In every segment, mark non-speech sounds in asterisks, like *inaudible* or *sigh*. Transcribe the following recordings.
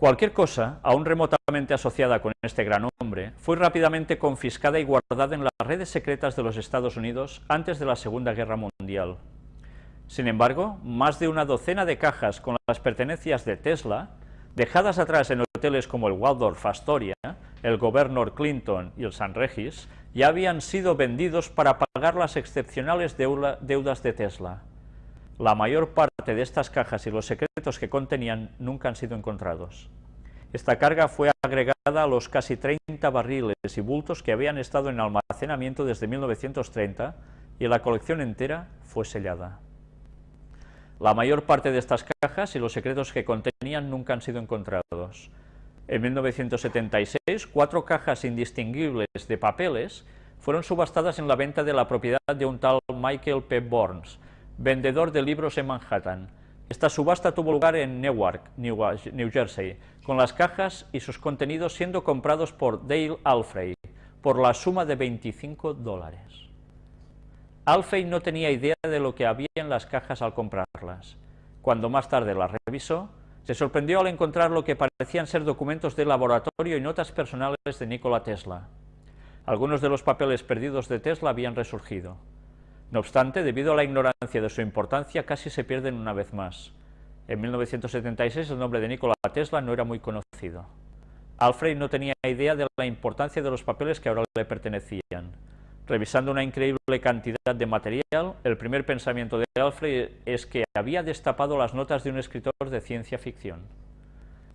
Cualquier cosa, aún remotamente asociada con este gran hombre, fue rápidamente confiscada y guardada en las redes secretas de los Estados Unidos antes de la Segunda Guerra Mundial. Sin embargo, más de una docena de cajas con las pertenencias de Tesla, dejadas atrás en hoteles como el Waldorf Astoria, el Governor Clinton y el San Regis, ya habían sido vendidos para pagar las excepcionales deudas de Tesla. La mayor parte de estas cajas y los secretos que contenían nunca han sido encontrados. Esta carga fue agregada a los casi 30 barriles y bultos que habían estado en almacenamiento desde 1930 y la colección entera fue sellada. La mayor parte de estas cajas y los secretos que contenían nunca han sido encontrados. En 1976, cuatro cajas indistinguibles de papeles fueron subastadas en la venta de la propiedad de un tal Michael P. Burns, vendedor de libros en Manhattan. Esta subasta tuvo lugar en Newark, New Jersey, con las cajas y sus contenidos siendo comprados por Dale Alfrey por la suma de 25 dólares. Alfrey no tenía idea de lo que había en las cajas al comprarlas. Cuando más tarde las revisó, se sorprendió al encontrar lo que parecían ser documentos de laboratorio y notas personales de Nikola Tesla. Algunos de los papeles perdidos de Tesla habían resurgido. No obstante, debido a la ignorancia de su importancia, casi se pierden una vez más. En 1976 el nombre de Nikola Tesla no era muy conocido. Alfred no tenía idea de la importancia de los papeles que ahora le pertenecían. Revisando una increíble cantidad de material, el primer pensamiento de Alfred es que había destapado las notas de un escritor de ciencia ficción.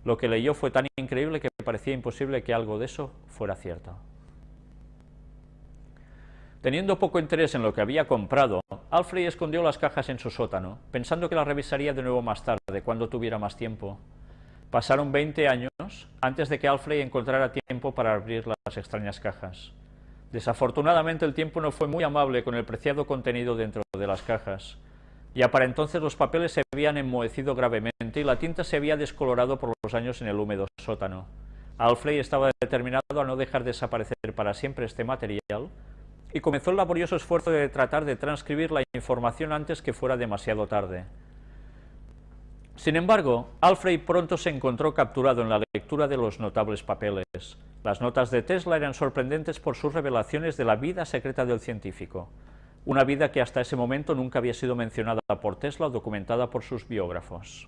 Lo que leyó fue tan increíble que parecía imposible que algo de eso fuera cierto. Teniendo poco interés en lo que había comprado, Alfred escondió las cajas en su sótano, pensando que las revisaría de nuevo más tarde, cuando tuviera más tiempo. Pasaron 20 años antes de que Alfred encontrara tiempo para abrir las extrañas cajas. Desafortunadamente el tiempo no fue muy amable con el preciado contenido dentro de las cajas. Ya para entonces los papeles se habían enmohecido gravemente y la tinta se había descolorado por los años en el húmedo sótano. Alfred estaba determinado a no dejar desaparecer para siempre este material, y comenzó el laborioso esfuerzo de tratar de transcribir la información antes que fuera demasiado tarde. Sin embargo, Alfred pronto se encontró capturado en la lectura de los notables papeles. Las notas de Tesla eran sorprendentes por sus revelaciones de la vida secreta del científico, una vida que hasta ese momento nunca había sido mencionada por Tesla o documentada por sus biógrafos.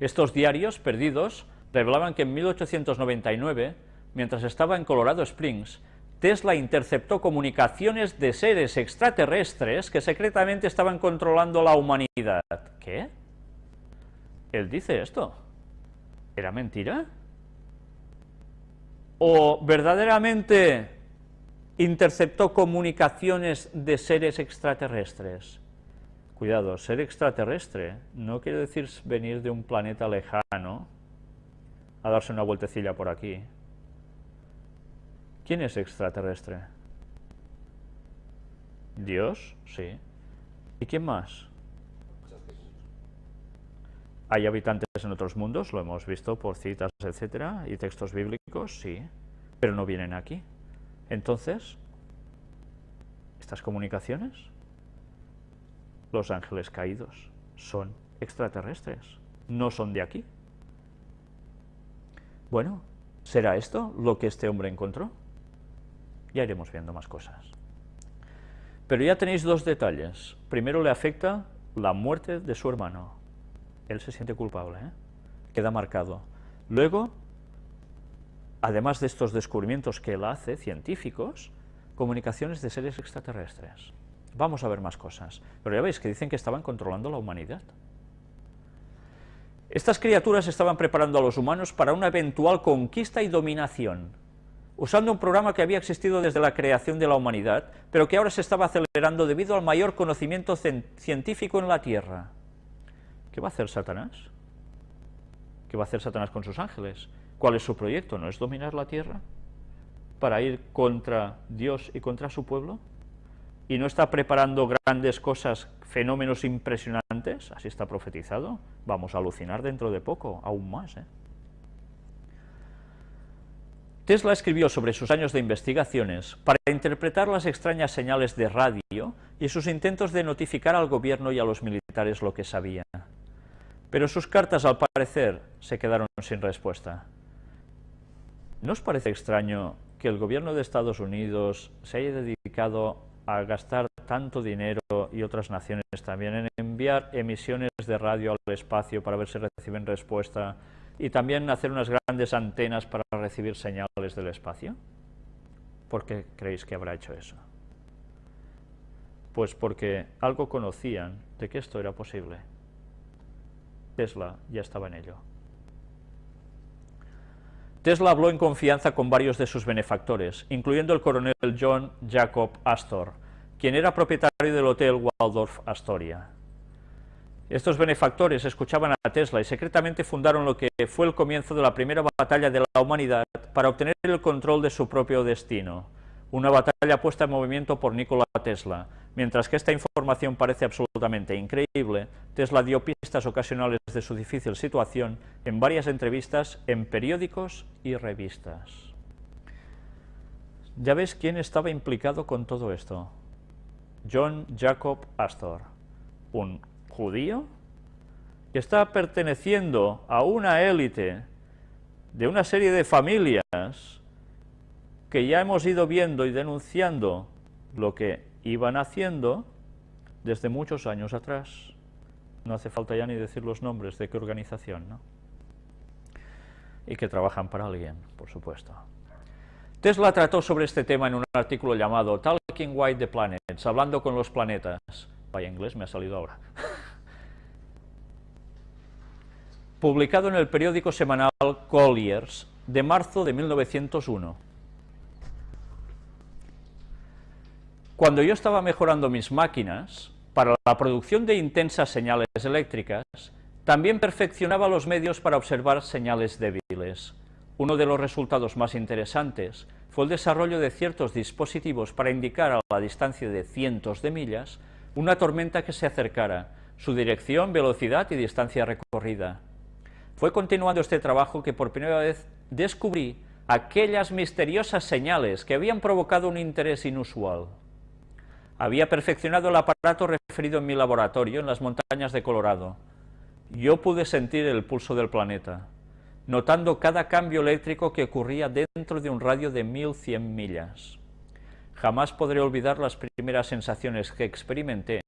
Estos diarios perdidos revelaban que en 1899, mientras estaba en Colorado Springs, Tesla interceptó comunicaciones de seres extraterrestres que secretamente estaban controlando la humanidad. ¿Qué? Él dice esto. ¿Era mentira? ¿O verdaderamente interceptó comunicaciones de seres extraterrestres? Cuidado, ser extraterrestre no quiere decir venir de un planeta lejano a darse una vueltecilla por aquí. ¿Quién es extraterrestre? Dios, sí. ¿Y quién más? ¿Hay habitantes en otros mundos? Lo hemos visto por citas, etcétera, y textos bíblicos, sí, pero no vienen aquí. Entonces, ¿estas comunicaciones? Los ángeles caídos son extraterrestres, no son de aquí. Bueno, ¿será esto lo que este hombre encontró? Ya iremos viendo más cosas. Pero ya tenéis dos detalles. Primero le afecta la muerte de su hermano. Él se siente culpable, ¿eh? queda marcado. Luego, además de estos descubrimientos que él hace, científicos, comunicaciones de seres extraterrestres. Vamos a ver más cosas. Pero ya veis que dicen que estaban controlando la humanidad. Estas criaturas estaban preparando a los humanos para una eventual conquista y dominación usando un programa que había existido desde la creación de la humanidad, pero que ahora se estaba acelerando debido al mayor conocimiento científico en la Tierra. ¿Qué va a hacer Satanás? ¿Qué va a hacer Satanás con sus ángeles? ¿Cuál es su proyecto? ¿No es dominar la Tierra? ¿Para ir contra Dios y contra su pueblo? ¿Y no está preparando grandes cosas, fenómenos impresionantes? Así está profetizado. Vamos a alucinar dentro de poco, aún más, ¿eh? Tesla escribió sobre sus años de investigaciones para interpretar las extrañas señales de radio y sus intentos de notificar al gobierno y a los militares lo que sabía. pero sus cartas al parecer se quedaron sin respuesta. ¿No os parece extraño que el gobierno de Estados Unidos se haya dedicado a gastar tanto dinero y otras naciones también en enviar emisiones de radio al espacio para ver si reciben respuesta y también hacer unas grandes antenas para recibir señales del espacio? ¿Por qué creéis que habrá hecho eso? Pues porque algo conocían de que esto era posible. Tesla ya estaba en ello. Tesla habló en confianza con varios de sus benefactores, incluyendo el coronel John Jacob Astor, quien era propietario del Hotel Waldorf Astoria. Estos benefactores escuchaban a Tesla y secretamente fundaron lo que fue el comienzo de la primera batalla de la humanidad para obtener el control de su propio destino, una batalla puesta en movimiento por Nikola Tesla. Mientras que esta información parece absolutamente increíble, Tesla dio pistas ocasionales de su difícil situación en varias entrevistas en periódicos y revistas. Ya ves quién estaba implicado con todo esto. John Jacob Astor, un judío que está perteneciendo a una élite de una serie de familias que ya hemos ido viendo y denunciando lo que iban haciendo desde muchos años atrás. No hace falta ya ni decir los nombres de qué organización, ¿no? Y que trabajan para alguien, por supuesto. Tesla trató sobre este tema en un artículo llamado Talking White the Planets, hablando con los planetas. Vaya inglés, me ha salido ahora. *laughs* Publicado en el periódico semanal Colliers de marzo de 1901. Cuando yo estaba mejorando mis máquinas, para la producción de intensas señales eléctricas, también perfeccionaba los medios para observar señales débiles. Uno de los resultados más interesantes fue el desarrollo de ciertos dispositivos para indicar a la distancia de cientos de millas una tormenta que se acercara, su dirección, velocidad y distancia recorrida. Fue continuando este trabajo que por primera vez descubrí aquellas misteriosas señales que habían provocado un interés inusual. Había perfeccionado el aparato referido en mi laboratorio en las montañas de Colorado. Yo pude sentir el pulso del planeta, notando cada cambio eléctrico que ocurría dentro de un radio de 1100 millas. Jamás podré olvidar las primeras sensaciones que experimenté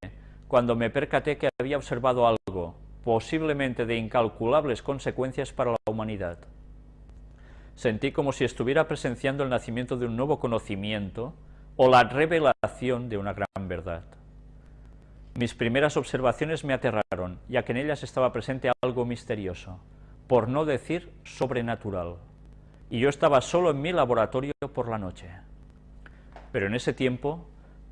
cuando me percaté que había observado algo, posiblemente de incalculables consecuencias para la humanidad. Sentí como si estuviera presenciando el nacimiento de un nuevo conocimiento, o la revelación de una gran verdad. Mis primeras observaciones me aterraron, ya que en ellas estaba presente algo misterioso, por no decir sobrenatural, y yo estaba solo en mi laboratorio por la noche. Pero en ese tiempo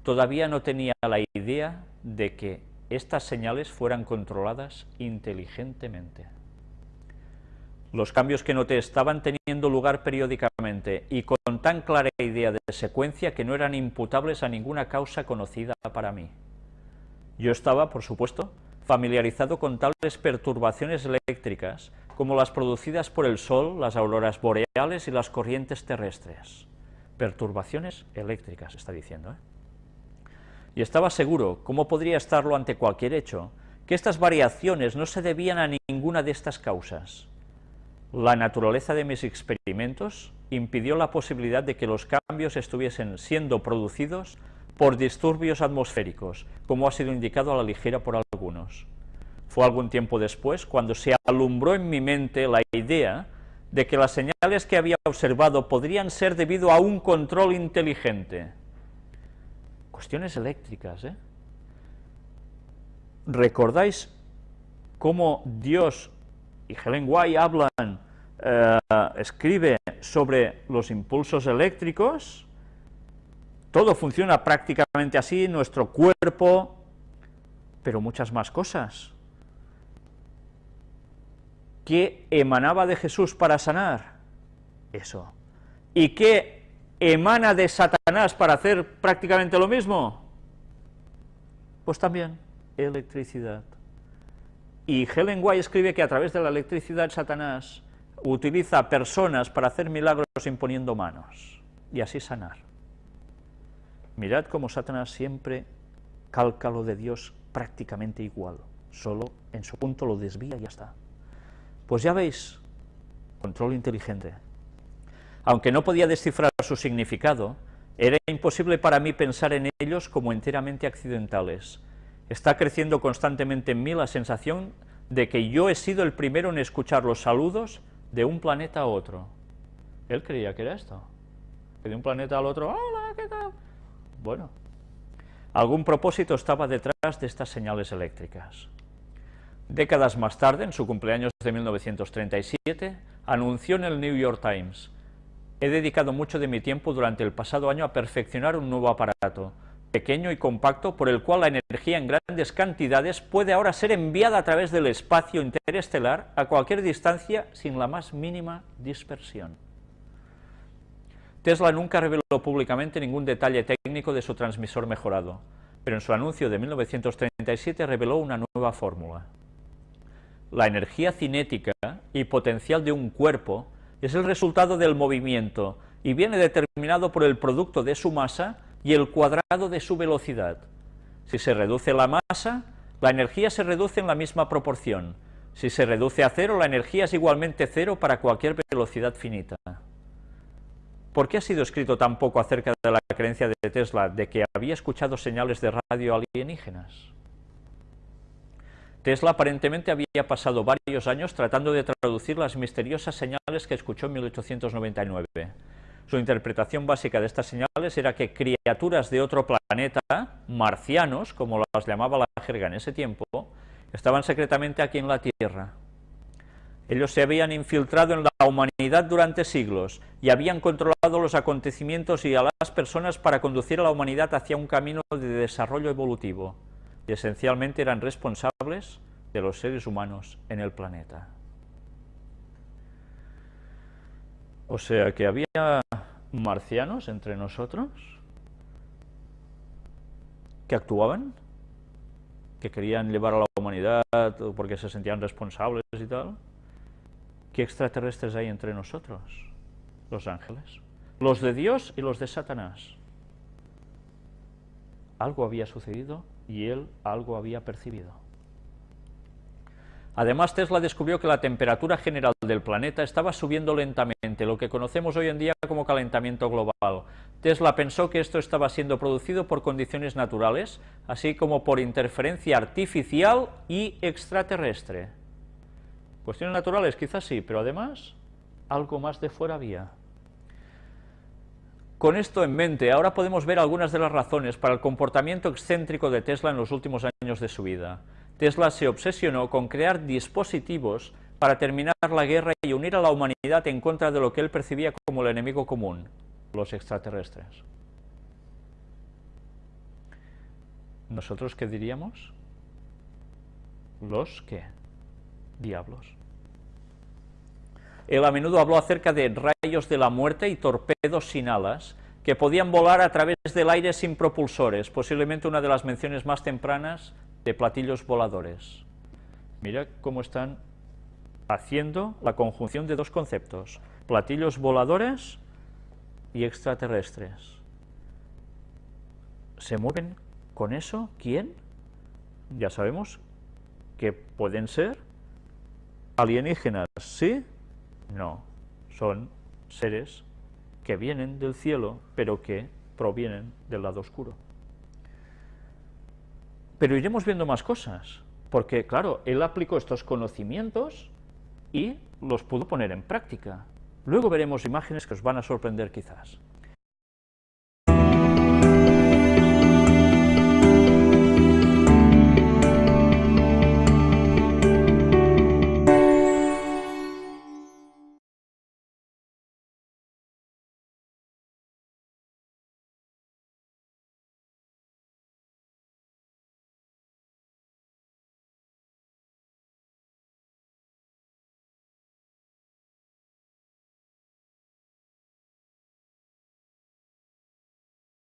todavía no tenía la idea de que estas señales fueran controladas inteligentemente. Los cambios que noté estaban teniendo lugar periódicamente y con tan clara idea de secuencia que no eran imputables a ninguna causa conocida para mí. Yo estaba, por supuesto, familiarizado con tales perturbaciones eléctricas como las producidas por el Sol, las auroras boreales y las corrientes terrestres. Perturbaciones eléctricas, está diciendo. ¿eh? Y estaba seguro, como podría estarlo ante cualquier hecho, que estas variaciones no se debían a ninguna de estas causas, la naturaleza de mis experimentos impidió la posibilidad de que los cambios estuviesen siendo producidos por disturbios atmosféricos, como ha sido indicado a la ligera por algunos. Fue algún tiempo después cuando se alumbró en mi mente la idea de que las señales que había observado podrían ser debido a un control inteligente. Cuestiones eléctricas, ¿eh? ¿Recordáis cómo Dios y Helen White hablan, eh, escribe sobre los impulsos eléctricos, todo funciona prácticamente así, nuestro cuerpo, pero muchas más cosas. ¿Qué emanaba de Jesús para sanar? Eso. ¿Y qué emana de Satanás para hacer prácticamente lo mismo? Pues también electricidad. Y Helen White escribe que a través de la electricidad Satanás utiliza personas para hacer milagros imponiendo manos y así sanar. Mirad cómo Satanás siempre calca lo de Dios prácticamente igual, solo en su punto lo desvía y ya está. Pues ya veis, control inteligente. Aunque no podía descifrar su significado, era imposible para mí pensar en ellos como enteramente accidentales. Está creciendo constantemente en mí la sensación de que yo he sido el primero en escuchar los saludos de un planeta a otro. Él creía que era esto. Que de un planeta al otro, hola, ¿qué tal? Bueno, algún propósito estaba detrás de estas señales eléctricas. Décadas más tarde, en su cumpleaños de 1937, anunció en el New York Times, He dedicado mucho de mi tiempo durante el pasado año a perfeccionar un nuevo aparato, pequeño y compacto, por el cual la energía en grandes cantidades puede ahora ser enviada a través del espacio interestelar a cualquier distancia sin la más mínima dispersión. Tesla nunca reveló públicamente ningún detalle técnico de su transmisor mejorado, pero en su anuncio de 1937 reveló una nueva fórmula. La energía cinética y potencial de un cuerpo es el resultado del movimiento y viene determinado por el producto de su masa y el cuadrado de su velocidad. Si se reduce la masa, la energía se reduce en la misma proporción. Si se reduce a cero, la energía es igualmente cero para cualquier velocidad finita. ¿Por qué ha sido escrito tan poco acerca de la creencia de Tesla de que había escuchado señales de radio alienígenas? Tesla aparentemente había pasado varios años tratando de traducir las misteriosas señales que escuchó en 1899. Su interpretación básica de estas señales era que criaturas de otro planeta, marcianos, como las llamaba la jerga en ese tiempo, estaban secretamente aquí en la Tierra. Ellos se habían infiltrado en la humanidad durante siglos y habían controlado los acontecimientos y a las personas para conducir a la humanidad hacia un camino de desarrollo evolutivo y esencialmente eran responsables de los seres humanos en el planeta. O sea que había marcianos entre nosotros que actuaban, que querían llevar a la humanidad porque se sentían responsables y tal. ¿Qué extraterrestres hay entre nosotros? Los ángeles. Los de Dios y los de Satanás. Algo había sucedido y él algo había percibido. Además, Tesla descubrió que la temperatura general del planeta estaba subiendo lentamente, lo que conocemos hoy en día como calentamiento global. Tesla pensó que esto estaba siendo producido por condiciones naturales, así como por interferencia artificial y extraterrestre. Cuestiones naturales quizás sí, pero además algo más de fuera había. Con esto en mente, ahora podemos ver algunas de las razones para el comportamiento excéntrico de Tesla en los últimos años de su vida. Tesla se obsesionó con crear dispositivos para terminar la guerra y unir a la humanidad en contra de lo que él percibía como el enemigo común, los extraterrestres. ¿Nosotros qué diríamos? ¿Los qué? Diablos. Él a menudo habló acerca de rayos de la muerte y torpedos sin alas, que podían volar a través del aire sin propulsores, posiblemente una de las menciones más tempranas de platillos voladores. Mira cómo están haciendo la conjunción de dos conceptos, platillos voladores y extraterrestres. ¿Se mueven con eso? ¿Quién? Ya sabemos que pueden ser alienígenas, ¿sí? No, son seres que vienen del cielo, pero que provienen del lado oscuro. Pero iremos viendo más cosas, porque claro, él aplicó estos conocimientos y los pudo poner en práctica. Luego veremos imágenes que os van a sorprender quizás.